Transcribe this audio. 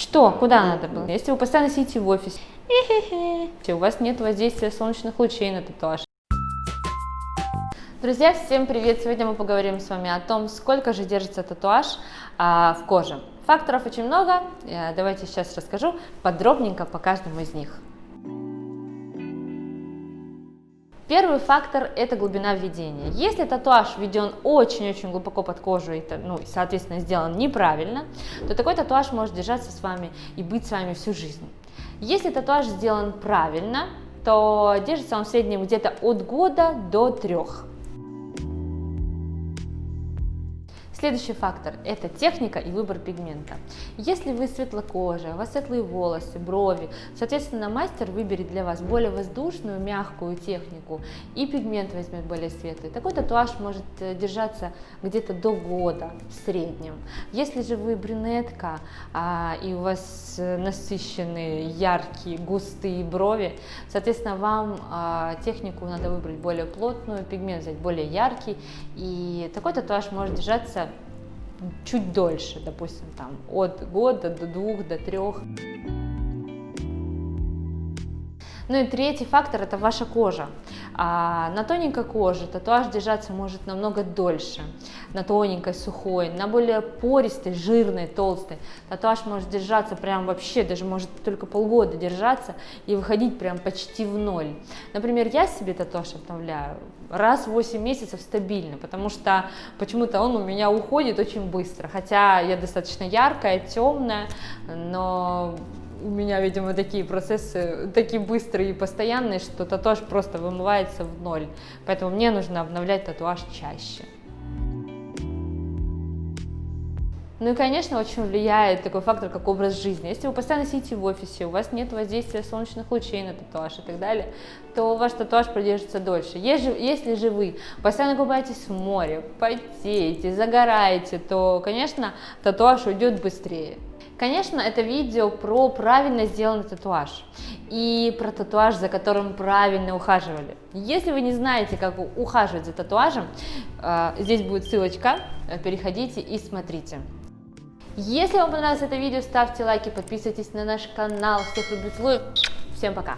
Что? Куда надо было? Если вы постоянно сидите в офисе, у вас нет воздействия солнечных лучей на татуаж. Друзья, всем привет! Сегодня мы поговорим с вами о том, сколько же держится татуаж а, в коже. Факторов очень много, давайте сейчас расскажу подробненько по каждому из них. Первый фактор – это глубина введения. Если татуаж введен очень-очень глубоко под кожу и, ну, соответственно, сделан неправильно, то такой татуаж может держаться с вами и быть с вами всю жизнь. Если татуаж сделан правильно, то держится он в среднем где-то от года до трех. Следующий фактор – это техника и выбор пигмента. Если вы светлокожая, у вас светлые волосы, брови, соответственно, мастер выберет для вас более воздушную, мягкую технику и пигмент возьмет более светлый. Такой татуаж может э, держаться где-то до года в среднем. Если же вы брюнетка а, и у вас э, насыщенные, яркие, густые брови, соответственно, вам а, технику надо выбрать более плотную, пигмент взять более яркий, и такой татуаж может держаться чуть дольше, допустим, там от года до двух, до трех. Ну и третий фактор – это ваша кожа. А на тоненькой коже татуаж держаться может намного дольше, на тоненькой, сухой, на более пористой, жирной, толстой. Татуаж может держаться прям вообще, даже может только полгода держаться и выходить прям почти в ноль. Например, я себе татуаж обновляю раз в 8 месяцев стабильно, потому что почему-то он у меня уходит очень быстро, хотя я достаточно яркая, темная, но у меня, видимо, такие процессы, такие быстрые и постоянные, что татуаж просто вымывается в ноль. Поэтому мне нужно обновлять татуаж чаще. Ну и, конечно, очень влияет такой фактор, как образ жизни. Если вы постоянно сидите в офисе, у вас нет воздействия солнечных лучей на татуаж и так далее, то ваш татуаж продержится дольше. Если же вы постоянно купаетесь в море, потеете, загораете, то, конечно, татуаж уйдет быстрее. Конечно, это видео про правильно сделанный татуаж и про татуаж, за которым правильно ухаживали. Если вы не знаете, как ухаживать за татуажем, э, здесь будет ссылочка, э, переходите и смотрите. Если вам понравилось это видео, ставьте лайки, подписывайтесь на наш канал. Всех люблю, целую. Всем пока!